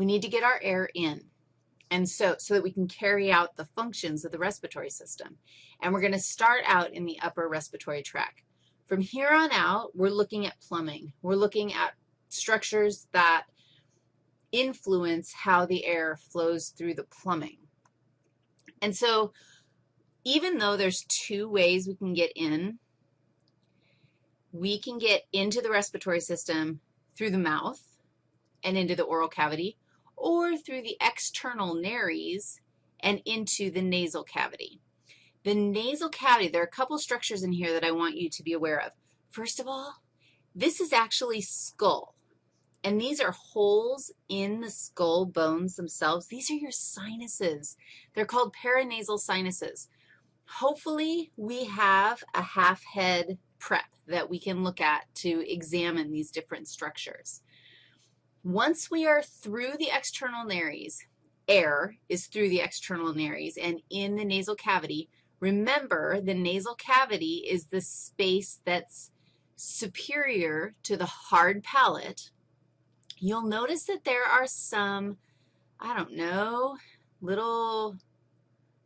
we need to get our air in. And so, so that we can carry out the functions of the respiratory system. And we're going to start out in the upper respiratory tract. From here on out, we're looking at plumbing. We're looking at structures that influence how the air flows through the plumbing. And so even though there's two ways we can get in, we can get into the respiratory system through the mouth and into the oral cavity, or through the external nares and into the nasal cavity. The nasal cavity, there are a couple structures in here that I want you to be aware of. First of all, this is actually skull, and these are holes in the skull bones themselves. These are your sinuses. They're called paranasal sinuses. Hopefully, we have a half head prep that we can look at to examine these different structures. Once we are through the external nares, air is through the external nares and in the nasal cavity. Remember, the nasal cavity is the space that's superior to the hard palate. You'll notice that there are some, I don't know, little,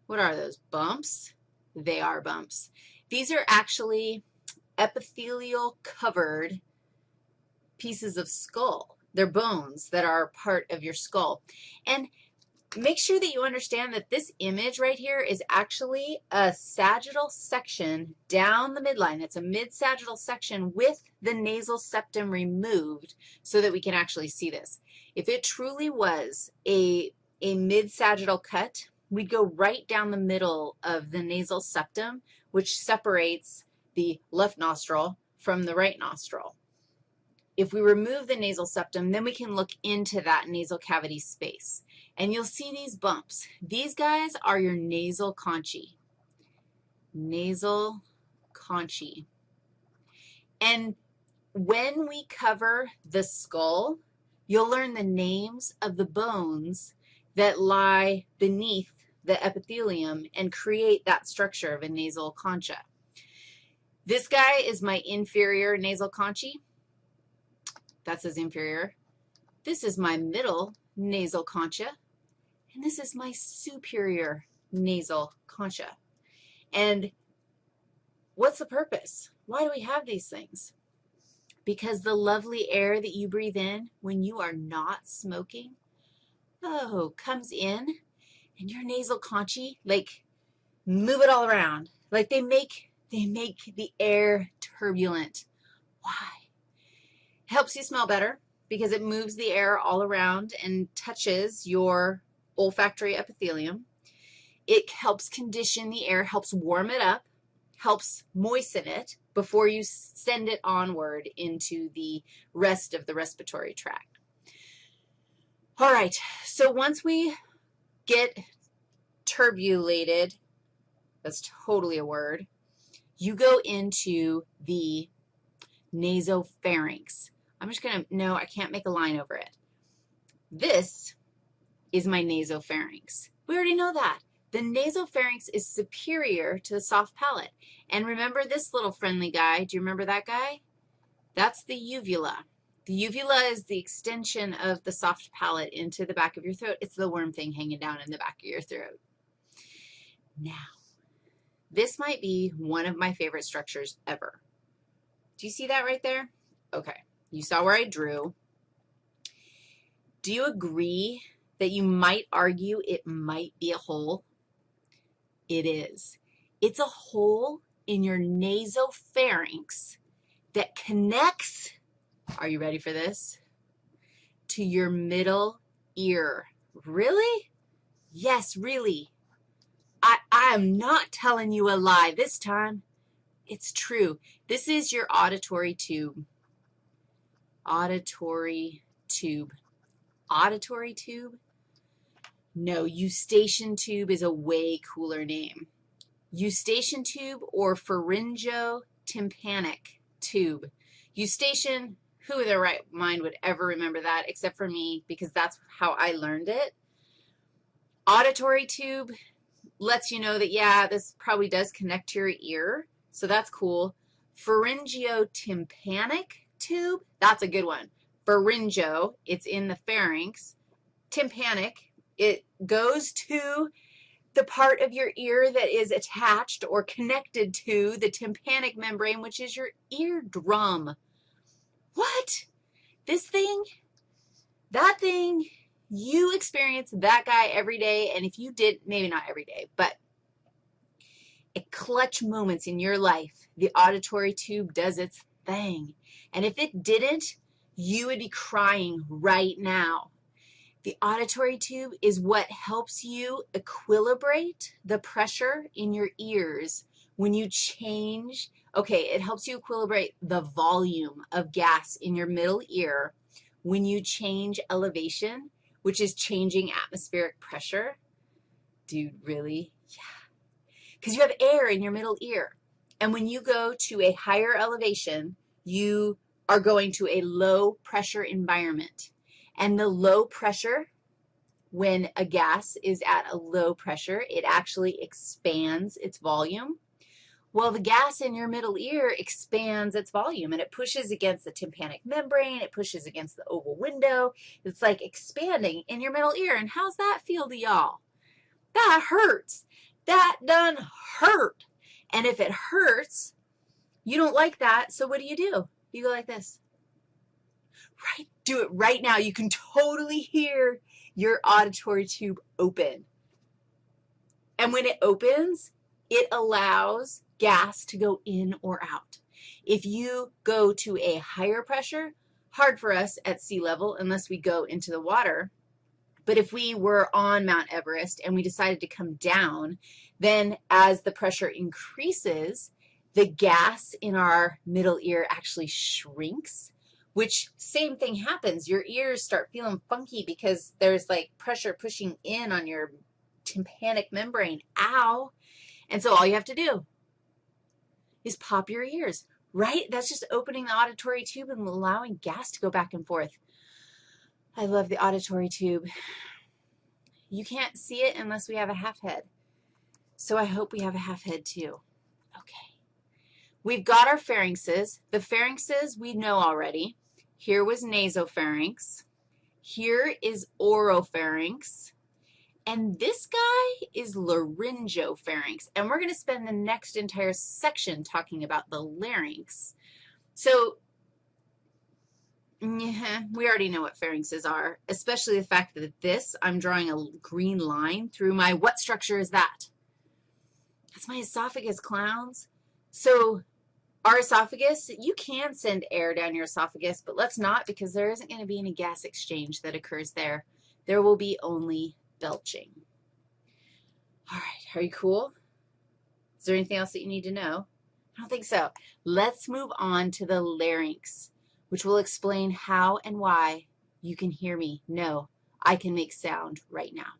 what are those, bumps? They are bumps. These are actually epithelial covered pieces of skull. They're bones that are part of your skull. And make sure that you understand that this image right here is actually a sagittal section down the midline. It's a mid-sagittal section with the nasal septum removed so that we can actually see this. If it truly was a, a mid-sagittal cut, we'd go right down the middle of the nasal septum, which separates the left nostril from the right nostril. If we remove the nasal septum, then we can look into that nasal cavity space. And you'll see these bumps. These guys are your nasal conchae. Nasal conchae. And when we cover the skull, you'll learn the names of the bones that lie beneath the epithelium and create that structure of a nasal concha. This guy is my inferior nasal conchae. That's his inferior. This is my middle nasal concha, and this is my superior nasal concha. And what's the purpose? Why do we have these things? Because the lovely air that you breathe in when you are not smoking, oh, comes in, and your nasal conchae, like, move it all around. Like they make, they make the air turbulent. Why? Helps you smell better because it moves the air all around and touches your olfactory epithelium. It helps condition the air, helps warm it up, helps moisten it before you send it onward into the rest of the respiratory tract. All right, so once we get turbulated, that's totally a word, you go into the nasopharynx. I'm just going to, no, I can't make a line over it. This is my nasopharynx. We already know that. The nasopharynx is superior to the soft palate. And remember this little friendly guy? Do you remember that guy? That's the uvula. The uvula is the extension of the soft palate into the back of your throat. It's the worm thing hanging down in the back of your throat. Now, this might be one of my favorite structures ever. Do you see that right there? Okay. You saw where I drew. Do you agree that you might argue it might be a hole? It is. It's a hole in your nasopharynx that connects, are you ready for this, to your middle ear. Really? Yes, really. I, I am not telling you a lie this time. It's true. This is your auditory tube auditory tube. Auditory tube? No, eustachian tube is a way cooler name. Eustachian tube or pharyngotympanic tube. Eustachian, who in their right mind would ever remember that except for me because that's how I learned it. Auditory tube lets you know that, yeah, this probably does connect to your ear, so that's cool. Pharyngotympanic tube, that's a good one. Pharyngo, it's in the pharynx. tympanic. It goes to the part of your ear that is attached or connected to the tympanic membrane, which is your eardrum. What? This thing? That thing? You experience that guy every day, and if you did, maybe not every day, but at clutch moments in your life, the auditory tube does its thing. And if it didn't, you would be crying right now. The auditory tube is what helps you equilibrate the pressure in your ears when you change. Okay, it helps you equilibrate the volume of gas in your middle ear when you change elevation, which is changing atmospheric pressure. Dude, really? Yeah. Because you have air in your middle ear. And when you go to a higher elevation, you are going to a low pressure environment. And the low pressure, when a gas is at a low pressure, it actually expands its volume. Well, the gas in your middle ear expands its volume, and it pushes against the tympanic membrane. It pushes against the oval window. It's like expanding in your middle ear. And how's that feel to y'all? That hurts. That done hurt. And if it hurts, you don't like that, so what do you do? You go like this. Right? Do it right now. You can totally hear your auditory tube open. And when it opens, it allows gas to go in or out. If you go to a higher pressure, hard for us at sea level unless we go into the water, but if we were on Mount Everest and we decided to come down, then as the pressure increases, the gas in our middle ear actually shrinks, which same thing happens. Your ears start feeling funky because there's like pressure pushing in on your tympanic membrane. Ow. And so all you have to do is pop your ears, right? That's just opening the auditory tube and allowing gas to go back and forth. I love the auditory tube. You can't see it unless we have a half head. So I hope we have a half head too. Okay. We've got our pharynxes. The pharynxes we know already. Here was nasopharynx. Here is oropharynx. And this guy is laryngopharynx. And we're going to spend the next entire section talking about the larynx. So we already know what pharynxes are, especially the fact that this, I'm drawing a green line through my, what structure is that? That's my esophagus, clowns. So our esophagus, you can send air down your esophagus, but let's not because there isn't going to be any gas exchange that occurs there. There will be only belching. All right, are you cool? Is there anything else that you need to know? I don't think so. Let's move on to the larynx, which will explain how and why you can hear me. No, I can make sound right now.